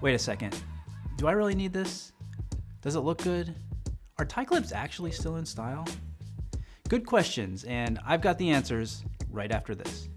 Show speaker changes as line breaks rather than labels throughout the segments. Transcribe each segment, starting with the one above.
Wait a second. Do I really need this? Does it look good? Are tie clips actually still in style? Good questions, and I've got the answers right after this.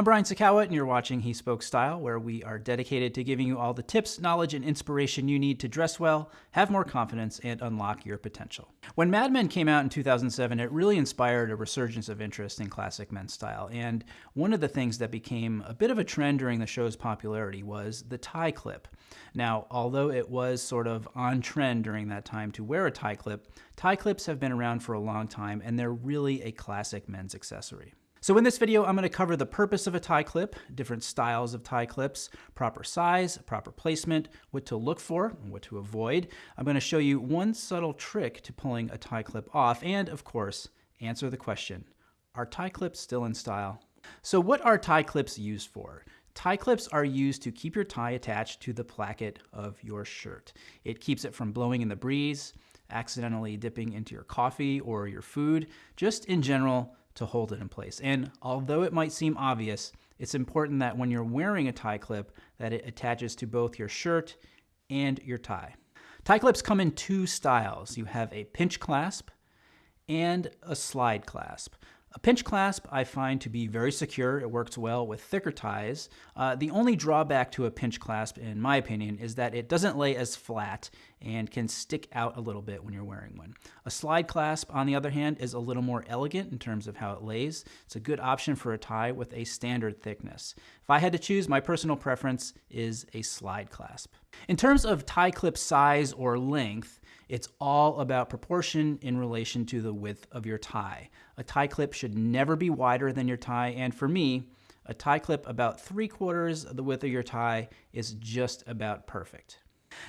I'm Brian Sacawa, and you're watching He Spoke Style, where we are dedicated to giving you all the tips, knowledge, and inspiration you need to dress well, have more confidence, and unlock your potential. When Mad Men came out in 2007, it really inspired a resurgence of interest in classic men's style. And one of the things that became a bit of a trend during the show's popularity was the tie clip. Now, although it was sort of on trend during that time to wear a tie clip, tie clips have been around for a long time, and they're really a classic men's accessory. So in this video, I'm going to cover the purpose of a tie clip, different styles of tie clips, proper size, proper placement, what to look for, and what to avoid. I'm going to show you one subtle trick to pulling a tie clip off, and of course, answer the question, are tie clips still in style? So what are tie clips used for? Tie clips are used to keep your tie attached to the placket of your shirt. It keeps it from blowing in the breeze, accidentally dipping into your coffee or your food, just in general, to hold it in place. And although it might seem obvious, it's important that when you're wearing a tie clip that it attaches to both your shirt and your tie. Tie clips come in two styles. You have a pinch clasp and a slide clasp. A pinch clasp I find to be very secure. It works well with thicker ties. Uh, the only drawback to a pinch clasp, in my opinion, is that it doesn't lay as flat and can stick out a little bit when you're wearing one. A slide clasp, on the other hand, is a little more elegant in terms of how it lays. It's a good option for a tie with a standard thickness. If I had to choose, my personal preference is a slide clasp. In terms of tie clip size or length, it's all about proportion in relation to the width of your tie. A tie clip should never be wider than your tie, and for me, a tie clip about three quarters of the width of your tie is just about perfect.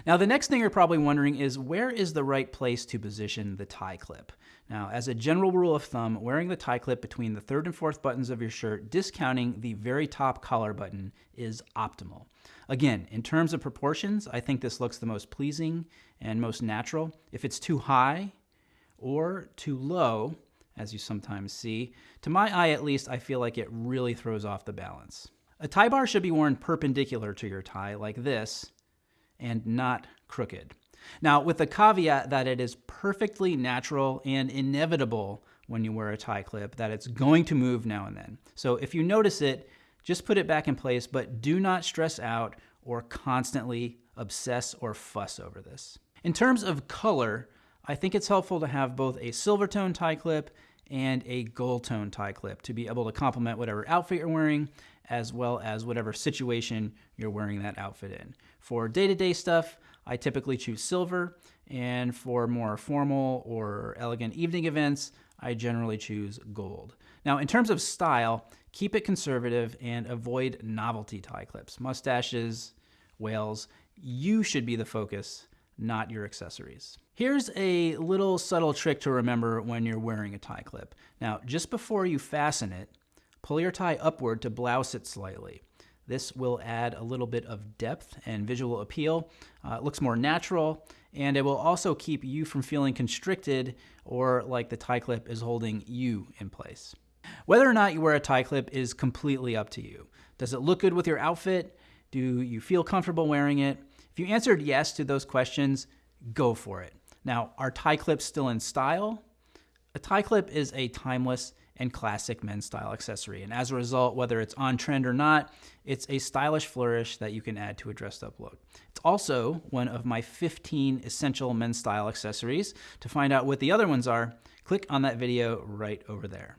Now, the next thing you're probably wondering is where is the right place to position the tie clip? Now, as a general rule of thumb, wearing the tie clip between the third and fourth buttons of your shirt, discounting the very top collar button, is optimal. Again, in terms of proportions, I think this looks the most pleasing and most natural. If it's too high or too low, as you sometimes see, to my eye at least, I feel like it really throws off the balance. A tie bar should be worn perpendicular to your tie like this and not crooked. Now, with the caveat that it is perfectly natural and inevitable when you wear a tie clip that it's going to move now and then. So if you notice it, just put it back in place, but do not stress out or constantly obsess or fuss over this. In terms of color, I think it's helpful to have both a silver tone tie clip and a gold tone tie clip to be able to complement whatever outfit you're wearing as well as whatever situation you're wearing that outfit in. For day-to-day -day stuff, I typically choose silver, and for more formal or elegant evening events, I generally choose gold. Now, in terms of style, keep it conservative and avoid novelty tie clips, mustaches, whales. You should be the focus, not your accessories. Here's a little subtle trick to remember when you're wearing a tie clip. Now, just before you fasten it, pull your tie upward to blouse it slightly. This will add a little bit of depth and visual appeal. Uh, it looks more natural, and it will also keep you from feeling constricted or like the tie clip is holding you in place. Whether or not you wear a tie clip is completely up to you. Does it look good with your outfit? Do you feel comfortable wearing it? If you answered yes to those questions, go for it. Now, are tie clips still in style? A tie clip is a timeless and classic men's style accessory. And as a result, whether it's on trend or not, it's a stylish flourish that you can add to a dressed up look. It's also one of my 15 essential men's style accessories. To find out what the other ones are, click on that video right over there.